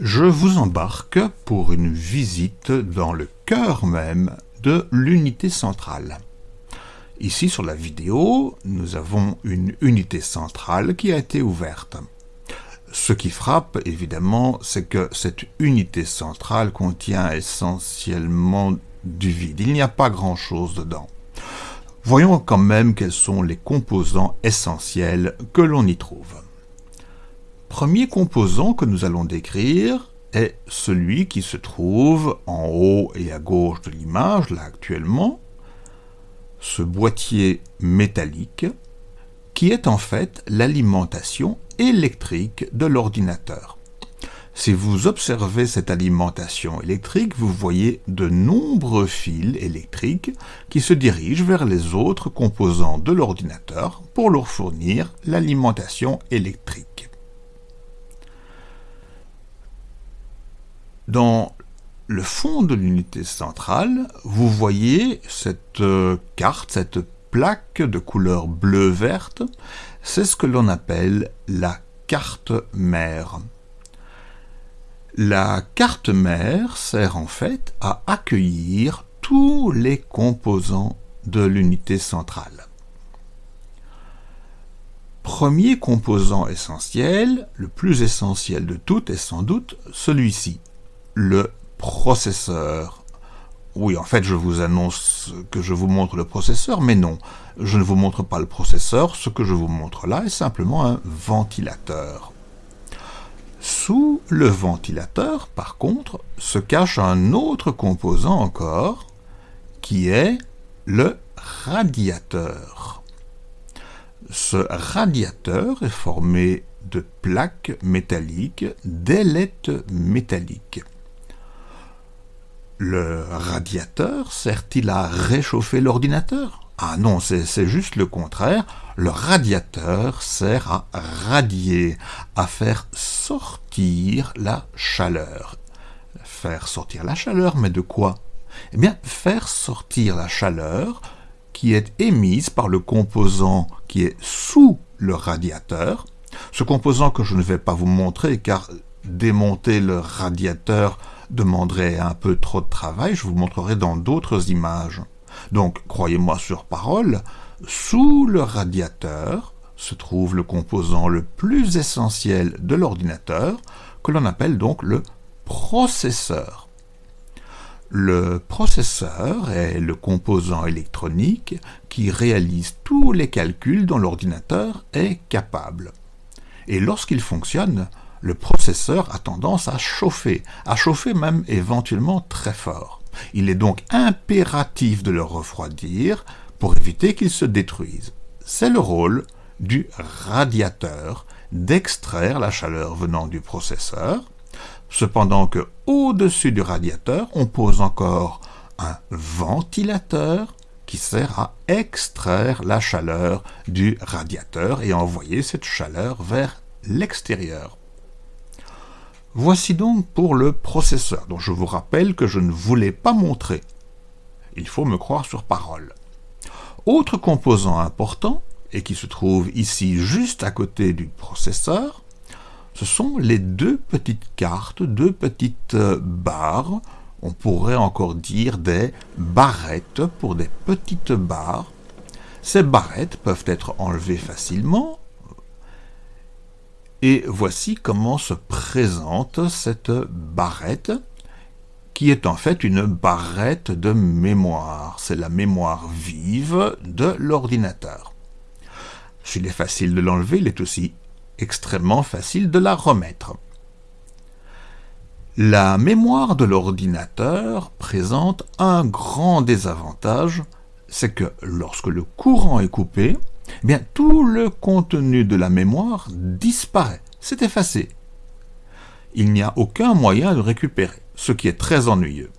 Je vous embarque pour une visite dans le cœur même de l'unité centrale. Ici sur la vidéo, nous avons une unité centrale qui a été ouverte. Ce qui frappe, évidemment, c'est que cette unité centrale contient essentiellement du vide. Il n'y a pas grand-chose dedans. Voyons quand même quels sont les composants essentiels que l'on y trouve. Premier composant que nous allons décrire est celui qui se trouve en haut et à gauche de l'image, là actuellement, ce boîtier métallique, qui est en fait l'alimentation électrique de l'ordinateur. Si vous observez cette alimentation électrique, vous voyez de nombreux fils électriques qui se dirigent vers les autres composants de l'ordinateur pour leur fournir l'alimentation électrique. Dans le fond de l'unité centrale, vous voyez cette euh, carte, cette plaque de couleur bleu-verte, c'est ce que l'on appelle la carte mère. La carte mère sert en fait à accueillir tous les composants de l'unité centrale. Premier composant essentiel, le plus essentiel de tout est sans doute celui-ci, le processeur. Oui, en fait, je vous annonce que je vous montre le processeur, mais non, je ne vous montre pas le processeur, ce que je vous montre là est simplement un ventilateur. Sous le ventilateur, par contre, se cache un autre composant encore, qui est le radiateur. Ce radiateur est formé de plaques métalliques, d'ailettes métalliques. Le radiateur sert-il à réchauffer l'ordinateur? Ah non, c'est juste le contraire. Le radiateur sert à radier, à faire sortir la chaleur. Faire sortir la chaleur, mais de quoi? Eh bien, faire sortir la chaleur qui est émise par le composant qui est sous le radiateur. Ce composant que je ne vais pas vous montrer car démonter le radiateur demanderait un peu trop de travail, je vous montrerai dans d'autres images. Donc, croyez-moi sur parole, sous le radiateur se trouve le composant le plus essentiel de l'ordinateur, que l'on appelle donc le processeur. Le processeur est le composant électronique qui réalise tous les calculs dont l'ordinateur est capable. Et lorsqu'il fonctionne, le processeur a tendance à chauffer, à chauffer même éventuellement très fort. Il est donc impératif de le refroidir pour éviter qu'il se détruise. C'est le rôle du radiateur d'extraire la chaleur venant du processeur, cependant que au-dessus du radiateur, on pose encore un ventilateur qui sert à extraire la chaleur du radiateur et envoyer cette chaleur vers l'extérieur. Voici donc pour le processeur, dont je vous rappelle que je ne voulais pas montrer. Il faut me croire sur parole. Autre composant important, et qui se trouve ici juste à côté du processeur, ce sont les deux petites cartes, deux petites euh, barres, on pourrait encore dire des barrettes pour des petites barres. Ces barrettes peuvent être enlevées facilement et voici comment se présente cette barrette, qui est en fait une barrette de mémoire. C'est la mémoire vive de l'ordinateur. S'il est facile de l'enlever, il est aussi extrêmement facile de la remettre. La mémoire de l'ordinateur présente un grand désavantage, c'est que lorsque le courant est coupé, eh bien, tout le contenu de la mémoire disparaît, c'est effacé. Il n'y a aucun moyen de récupérer, ce qui est très ennuyeux.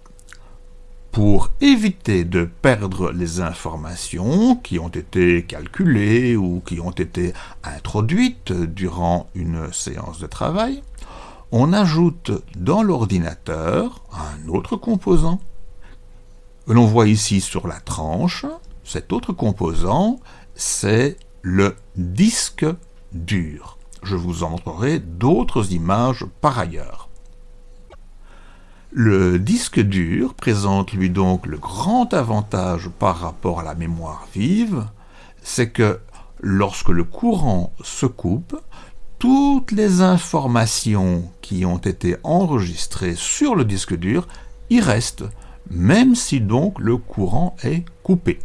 Pour éviter de perdre les informations qui ont été calculées ou qui ont été introduites durant une séance de travail, on ajoute dans l'ordinateur un autre composant. L'on voit ici sur la tranche, cet autre composant c'est le disque dur. Je vous en montrerai d'autres images par ailleurs. Le disque dur présente lui donc le grand avantage par rapport à la mémoire vive, c'est que lorsque le courant se coupe, toutes les informations qui ont été enregistrées sur le disque dur y restent, même si donc le courant est coupé.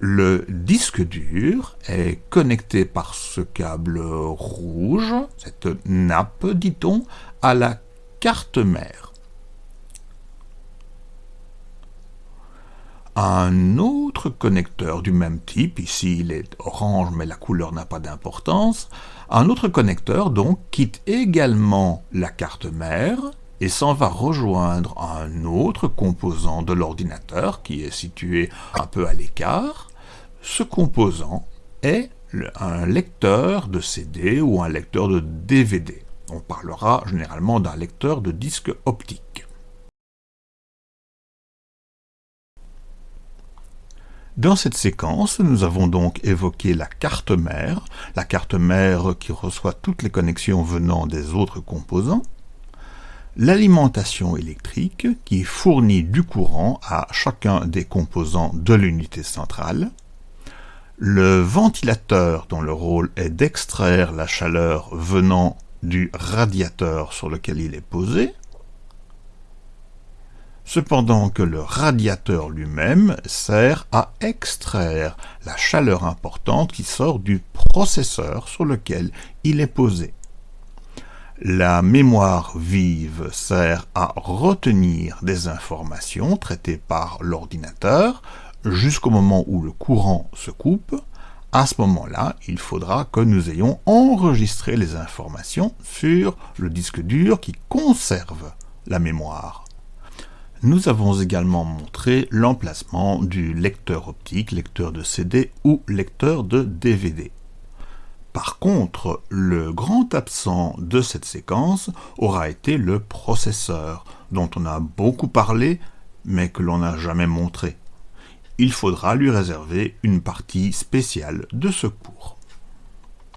Le disque dur est connecté par ce câble rouge, cette nappe, dit-on, à la carte mère. Un autre connecteur du même type, ici il est orange mais la couleur n'a pas d'importance, un autre connecteur donc quitte également la carte mère et s'en va rejoindre un autre composant de l'ordinateur qui est situé un peu à l'écart. Ce composant est un lecteur de CD ou un lecteur de DVD. On parlera généralement d'un lecteur de disque optique. Dans cette séquence, nous avons donc évoqué la carte mère, la carte mère qui reçoit toutes les connexions venant des autres composants, l'alimentation électrique qui fournit du courant à chacun des composants de l'unité centrale, le ventilateur dont le rôle est d'extraire la chaleur venant du radiateur sur lequel il est posé, cependant que le radiateur lui-même sert à extraire la chaleur importante qui sort du processeur sur lequel il est posé. La mémoire vive sert à retenir des informations traitées par l'ordinateur jusqu'au moment où le courant se coupe, à ce moment-là, il faudra que nous ayons enregistré les informations sur le disque dur qui conserve la mémoire. Nous avons également montré l'emplacement du lecteur optique, lecteur de CD ou lecteur de DVD. Par contre, le grand absent de cette séquence aura été le processeur, dont on a beaucoup parlé, mais que l'on n'a jamais montré il faudra lui réserver une partie spéciale de ce cours.